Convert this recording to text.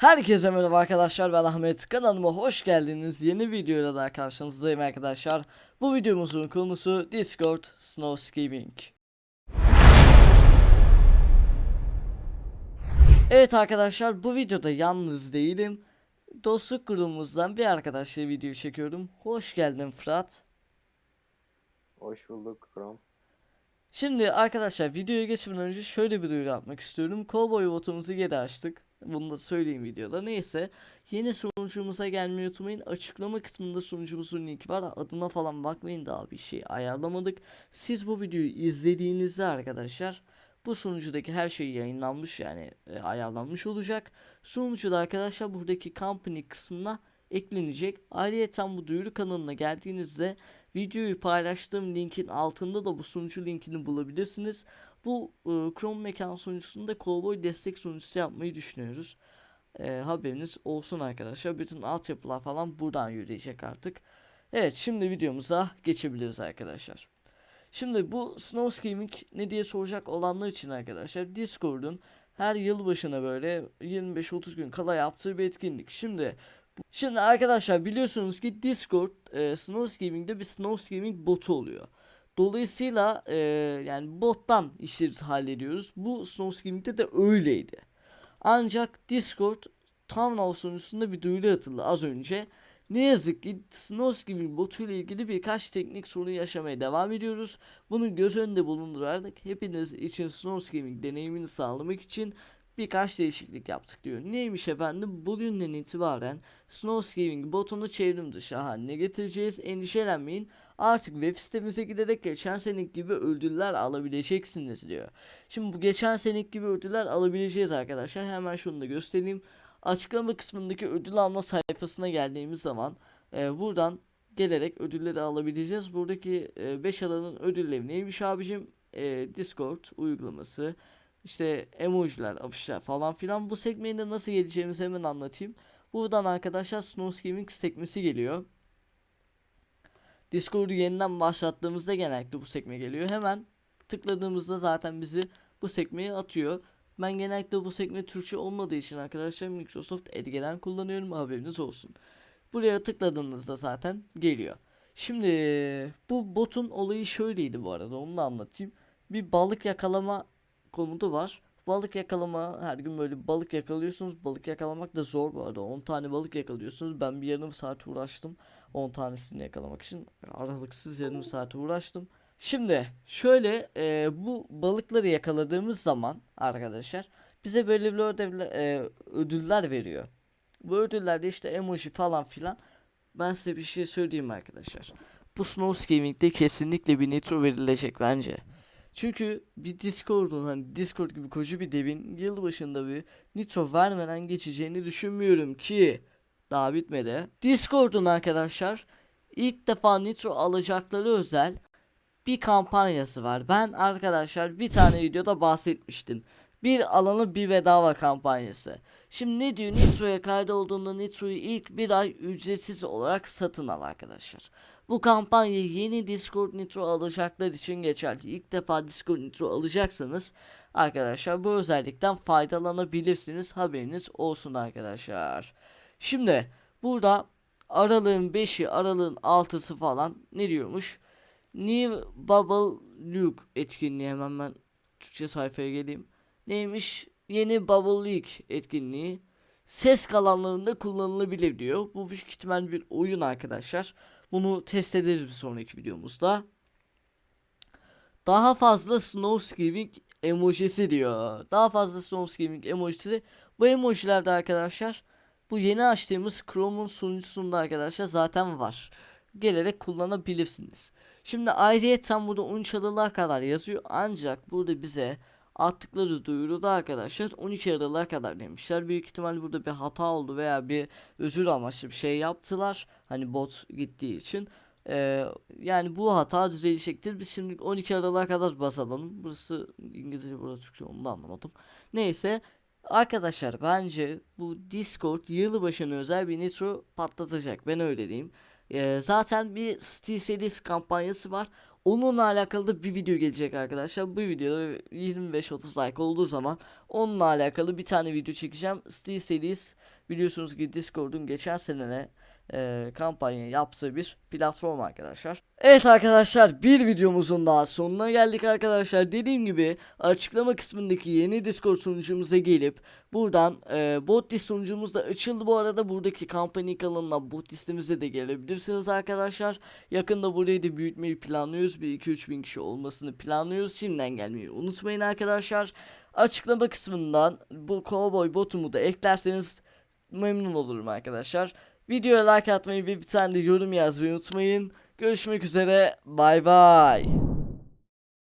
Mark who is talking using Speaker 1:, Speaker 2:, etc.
Speaker 1: Herkese merhaba arkadaşlar ben Ahmet. Kanalıma hoş geldiniz. Yeni videoyla da karşınızdayım arkadaşlar. Bu videomuzun konusu Discord Snowscaping Evet arkadaşlar bu videoda yalnız değilim. Dostluk grubumuzdan bir arkadaşla video çekiyorum. Hoş geldin Fırat.
Speaker 2: Hoş bulduk Krom.
Speaker 1: Şimdi arkadaşlar videoya geçmeden önce şöyle bir duyuru yapmak istiyorum. Cowboy botumuzu geri açtık. Bunu da söyleyeyim videoda. Neyse. Yeni sunucumuza gelmeyi unutmayın. Açıklama kısmında sunucumuzun linki var. Adına falan bakmayın daha bir şey ayarlamadık. Siz bu videoyu izlediğinizde arkadaşlar bu sunucudaki her şey yayınlanmış yani e, ayarlanmış olacak. Sunucuda arkadaşlar buradaki company kısmına eklenecek. Ayrıca bu duyuru kanalına geldiğinizde videoyu paylaştığım linkin altında da bu sunucu linkini bulabilirsiniz. Bu e, Chrome mekan sunucusunda Cowboy destek sunucusu yapmayı düşünüyoruz. E, haberiniz olsun arkadaşlar. Bütün altyapılar falan buradan yürüyecek artık. Evet şimdi videomuza geçebiliriz arkadaşlar. Şimdi bu Snowscaping ne diye soracak olanlar için arkadaşlar Discord'un her yıl başına böyle 25-30 gün kala yaptığı bir etkinlik. Şimdi Şimdi arkadaşlar biliyorsunuz ki Discord e, Snowscaping'de bir Snowscaping botu oluyor. Dolayısıyla e, yani bottan işleri hallediyoruz. Bu Snowscaping'de de öyleydi. Ancak Discord Town Hall sunucusunda bir duyuru atıldı az önce. Ne yazık ki Snowscaping botu ile ilgili birkaç teknik sorun yaşamaya devam ediyoruz. Bunu göz önünde bulundurarak hepiniz için Snowscaping deneyimini sağlamak için birkaç değişiklik yaptık diyor. Neymiş efendim? Bugünden itibaren Snowscaping botunu çevrim dışı haline getireceğiz. Endişelenmeyin. Artık web sitemize giderek geçen seneki gibi ödüller alabileceksiniz diyor. Şimdi bu geçen seneki gibi ödüller alabileceğiz arkadaşlar. Hemen şunu da göstereyim. Açıklama kısmındaki ödül alma sayfasına geldiğimiz zaman e, buradan gelerek ödülleri alabileceğiz. Buradaki 5 e, alanın ödülleri neymiş abicim? E, Discord uygulaması, işte emojiler, afişler falan filan. Bu sekmeyi de nasıl geleceğimizi hemen anlatayım. Buradan arkadaşlar Snowscaping sekmesi geliyor. Discord'u yeniden başlattığımızda genellikle bu sekme geliyor. Hemen tıkladığımızda zaten bizi bu sekmeye atıyor. Ben genellikle bu sekme Türkçe olmadığı için arkadaşlar Microsoft Edge'den kullanıyorum haberiniz olsun. Buraya tıkladığınızda zaten geliyor. Şimdi bu botun olayı şöyleydi bu arada onu da anlatayım. Bir balık yakalama komutu var. Balık yakalama her gün böyle balık yakalıyorsunuz. Balık yakalamak da zor bu arada. 10 tane balık yakalıyorsunuz. Ben bir yarım saat uğraştım. 10 tanesini yakalamak için aralıksız yarım saat uğraştım. Şimdi şöyle e, bu balıkları yakaladığımız zaman arkadaşlar bize böyle bir ödevler, e, ödüller veriyor. Bu ödüllerde işte emoji falan filan. Ben size bir şey söyleyeyim arkadaşlar. Bu Snowscaping'de kesinlikle bir nitro verilecek bence. Çünkü bir Discord'un hani Discord gibi koca bir devin yılbaşında bir nitro vermeden geçeceğini düşünmüyorum ki daha bitmedi. Discord'un arkadaşlar ilk defa nitro alacakları özel bir kampanyası var. Ben arkadaşlar bir tane videoda bahsetmiştim. Bir alanı bir bedava kampanyası. Şimdi ne diyor Nitro'ya kaydolduğunda Nitro'yu ilk bir ay ücretsiz olarak satın al arkadaşlar. Bu kampanya yeni Discord Nitro alacaklar için geçerli. İlk defa Discord Nitro alacaksanız arkadaşlar bu özellikten faydalanabilirsiniz. Haberiniz olsun arkadaşlar. Şimdi burada aralığın 5'i aralığın 6'sı falan ne diyormuş? New Bubble Luke etkinliği hemen ben Türkçe sayfaya geleyim. Neymiş? Yeni Bubble League etkinliği ses kalanlarında kullanılabilir diyor. Bu büyük ihtimal bir oyun arkadaşlar. Bunu test ederiz bir sonraki videomuzda. Daha fazla Snowscaping emojisi diyor. Daha fazla Snowscaping emojisi. Bu emojilerde arkadaşlar bu yeni açtığımız Chrome'un sunucusunda arkadaşlar zaten var. Gelerek kullanabilirsiniz. Şimdi ayrıyeten burada 13 Aralık'a kadar yazıyor. Ancak burada bize attıkları duyuruda arkadaşlar 12 Aralık'a kadar demişler. Büyük ihtimal burada bir hata oldu veya bir özür amaçlı bir şey yaptılar. Hani bot gittiği için. Ee, yani bu hata düzelecektir. Biz şimdi 12 Aralık'a kadar basalım. Burası İngilizce burası Türkçe onu da anlamadım. Neyse Arkadaşlar bence bu Discord yılbaşına özel bir nitro patlatacak. Ben öyle diyeyim. Ee, zaten bir Steel Series kampanyası var. Onunla alakalı da bir video gelecek arkadaşlar. Bu videoda 25-30 like olduğu zaman onunla alakalı bir tane video çekeceğim. Steel Series biliyorsunuz ki Discord'un geçen sene e, kampanya yaptığı bir platform arkadaşlar. Evet arkadaşlar bir videomuzun daha sonuna geldik arkadaşlar. Dediğim gibi açıklama kısmındaki yeni Discord sunucumuza gelip buradan e, bot list sunucumuz da açıldı bu arada. Buradaki kampanya kanalına bot listemize de gelebilirsiniz arkadaşlar. Yakında burayı da büyütmeyi planlıyoruz. Bir 2-3 bin kişi olmasını planlıyoruz. Şimdiden gelmeyi unutmayın arkadaşlar. Açıklama kısmından bu cowboy botumu da eklerseniz memnun olurum arkadaşlar. Videoya like atmayı ve bir tane de yorum yazmayı unutmayın. Görüşmek üzere. Bay bay.